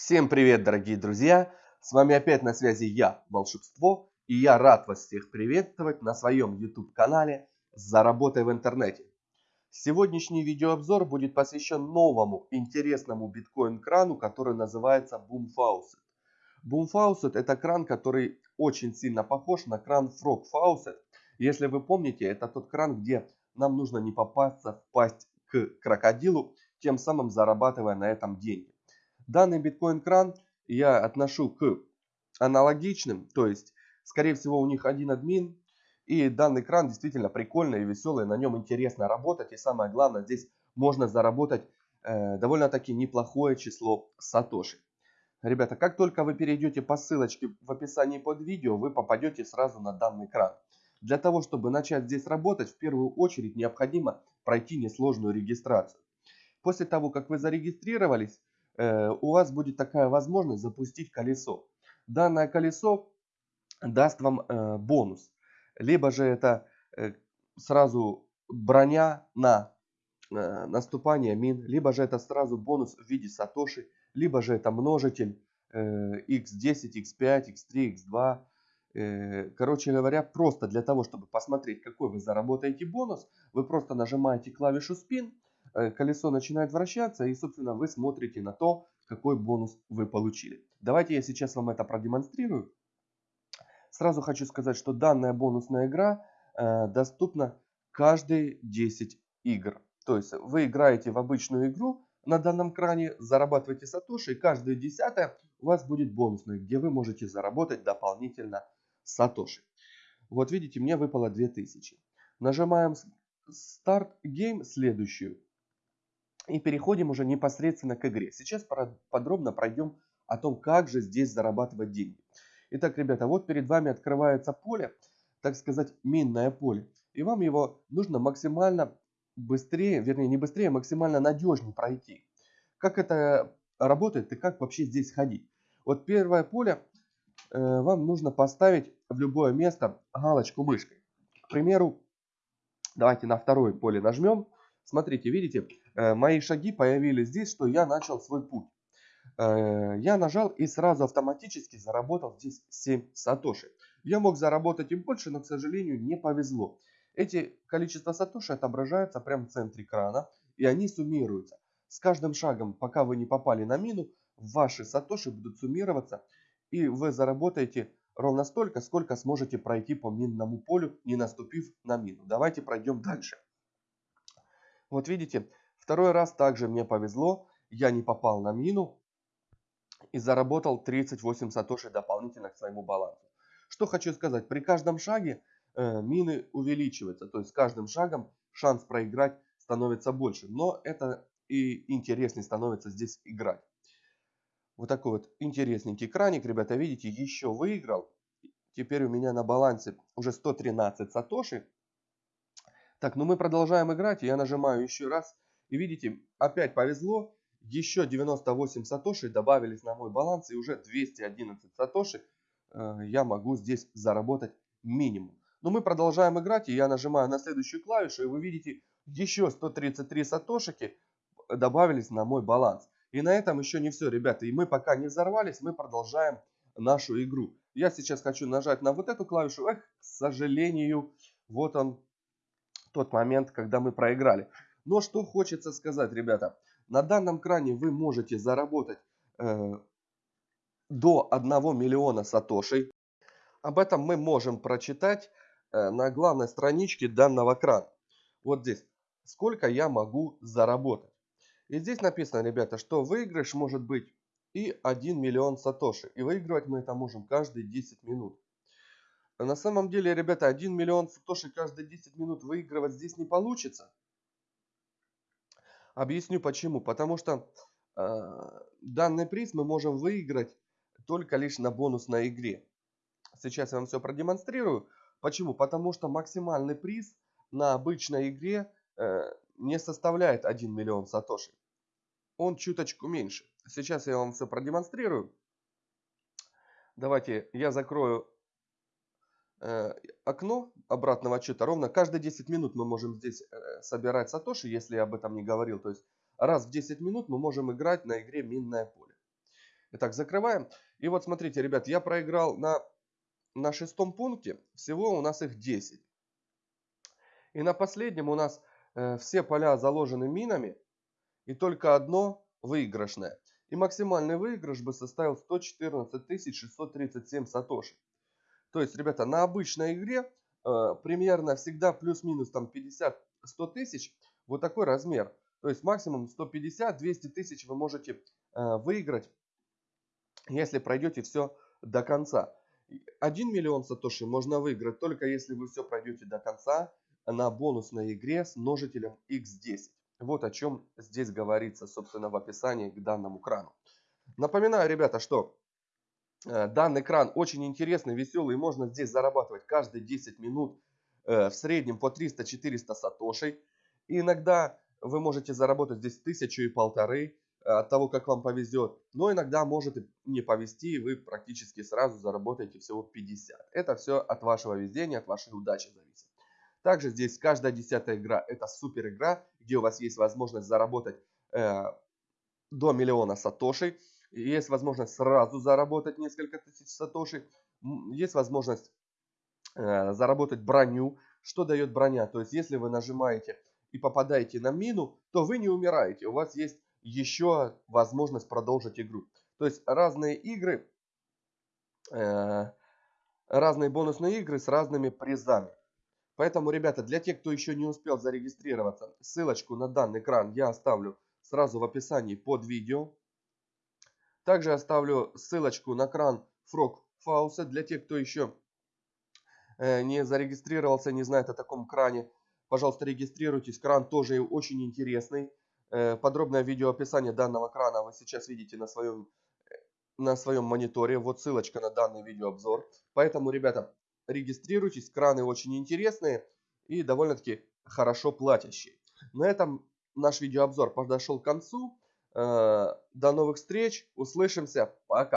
Всем привет, дорогие друзья! С вами опять на связи я, Волшебство, и я рад вас всех приветствовать на своем YouTube-канале «Заработай в интернете». Сегодняшний видеообзор будет посвящен новому интересному биткоин-крану, который называется Boom Faucet. Boom Faucet это кран, который очень сильно похож на кран Frog Faucet. Если вы помните, это тот кран, где нам нужно не попасться в пасть к крокодилу, тем самым зарабатывая на этом деньги. Данный биткоин-кран я отношу к аналогичным, то есть, скорее всего, у них один админ. И данный кран действительно прикольный и веселый, на нем интересно работать. И самое главное, здесь можно заработать э, довольно-таки неплохое число сатоши. Ребята, как только вы перейдете по ссылочке в описании под видео, вы попадете сразу на данный кран. Для того, чтобы начать здесь работать, в первую очередь необходимо пройти несложную регистрацию. После того, как вы зарегистрировались, у вас будет такая возможность запустить колесо. Данное колесо даст вам э, бонус. Либо же это э, сразу броня на наступание мин, либо же это сразу бонус в виде сатоши, либо же это множитель x10, x5, x3, x2. Короче говоря, просто для того, чтобы посмотреть, какой вы заработаете бонус, вы просто нажимаете клавишу спин, Э, колесо начинает вращаться и, собственно, вы смотрите на то, какой бонус вы получили. Давайте я сейчас вам это продемонстрирую. Сразу хочу сказать, что данная бонусная игра э, доступна каждые 10 игр. То есть вы играете в обычную игру на данном кране, зарабатываете сатоши, и каждая десятая у вас будет бонусная, где вы можете заработать дополнительно сатоши. Вот видите, мне выпало 2000. Нажимаем старт гейм следующую. И переходим уже непосредственно к игре. Сейчас подробно пройдем о том, как же здесь зарабатывать деньги. Итак, ребята, вот перед вами открывается поле, так сказать, минное поле. И вам его нужно максимально быстрее, вернее не быстрее, а максимально надежнее пройти. Как это работает и как вообще здесь ходить. Вот первое поле э, вам нужно поставить в любое место галочку мышкой. К примеру, давайте на второе поле нажмем. Смотрите, видите, мои шаги появились здесь, что я начал свой путь. Э, я нажал и сразу автоматически заработал здесь 7 сатоши. Я мог заработать и больше, но, к сожалению, не повезло. Эти количество сатоши отображаются прямо в центре экрана, и они суммируются. С каждым шагом, пока вы не попали на мину, ваши сатоши будут суммироваться, и вы заработаете ровно столько, сколько сможете пройти по минному полю, не наступив на мину. Давайте пройдем дальше. Вот видите, Второй раз также мне повезло, я не попал на мину и заработал 38 сатоши дополнительно к своему балансу. Что хочу сказать, при каждом шаге э, мины увеличиваются, то есть с каждым шагом шанс проиграть становится больше. Но это и интереснее становится здесь играть. Вот такой вот интересненький краник, ребята, видите, еще выиграл. Теперь у меня на балансе уже 113 сатоши. Так, ну мы продолжаем играть. Я нажимаю еще раз и видите, опять повезло. Еще 98 сатоши добавились на мой баланс. И уже 211 сатоши э, я могу здесь заработать минимум. Но мы продолжаем играть. И я нажимаю на следующую клавишу. И вы видите, еще 133 сатошики добавились на мой баланс. И на этом еще не все, ребята. И мы пока не взорвались, мы продолжаем нашу игру. Я сейчас хочу нажать на вот эту клавишу. Эх, к сожалению, вот он тот момент, когда мы проиграли. Но что хочется сказать, ребята. На данном кране вы можете заработать э, до 1 миллиона сатошей. Об этом мы можем прочитать э, на главной страничке данного крана. Вот здесь. Сколько я могу заработать. И здесь написано, ребята, что выигрыш может быть и 1 миллион сатоши. И выигрывать мы это можем каждые 10 минут. На самом деле, ребята, 1 миллион сатоши каждые 10 минут выигрывать здесь не получится. Объясню почему. Потому что э, данный приз мы можем выиграть только лишь на бонусной игре. Сейчас я вам все продемонстрирую. Почему? Потому что максимальный приз на обычной игре э, не составляет 1 миллион сатоши. Он чуточку меньше. Сейчас я вам все продемонстрирую. Давайте я закрою окно обратного отчета ровно каждые 10 минут мы можем здесь э, собирать сатоши, если я об этом не говорил. То есть раз в 10 минут мы можем играть на игре минное поле. Итак, закрываем. И вот смотрите, ребят, я проиграл на, на шестом пункте. Всего у нас их 10. И на последнем у нас э, все поля заложены минами. И только одно выигрышное. И максимальный выигрыш бы составил 114 637 сатоши. То есть, ребята, на обычной игре э, примерно всегда плюс-минус там 50-100 тысяч. Вот такой размер. То есть максимум 150-200 тысяч вы можете э, выиграть, если пройдете все до конца. 1 миллион сатоши можно выиграть только если вы все пройдете до конца на бонусной игре с множителем x10. Вот о чем здесь говорится, собственно, в описании к данному крану. Напоминаю, ребята, что данный кран очень интересный, веселый. Можно здесь зарабатывать каждые 10 минут э, в среднем по 300-400 сатошей. И иногда вы можете заработать здесь тысячу и полторы э, от того, как вам повезет. Но иногда может и не повезти, и вы практически сразу заработаете всего 50. Это все от вашего везения, от вашей удачи зависит. Также здесь каждая десятая игра это супер игра, где у вас есть возможность заработать э, до миллиона сатошей. Есть возможность сразу заработать несколько тысяч сатошей. Есть возможность э, заработать броню. Что дает броня? То есть если вы нажимаете и попадаете на мину, то вы не умираете. У вас есть еще возможность продолжить игру. То есть разные игры, э, разные бонусные игры с разными призами. Поэтому, ребята, для тех, кто еще не успел зарегистрироваться, ссылочку на данный экран я оставлю сразу в описании под видео. Также оставлю ссылочку на кран Frog Faucet для тех, кто еще э, не зарегистрировался, не знает о таком кране. Пожалуйста, регистрируйтесь. Кран тоже очень интересный. Э, подробное видео описание данного крана вы сейчас видите на своем, э, на своем мониторе. Вот ссылочка на данный видеообзор. Поэтому, ребята, регистрируйтесь, краны очень интересные и довольно-таки хорошо платящие. На этом наш видеообзор подошел к концу. Э, до новых встреч, услышимся, пока!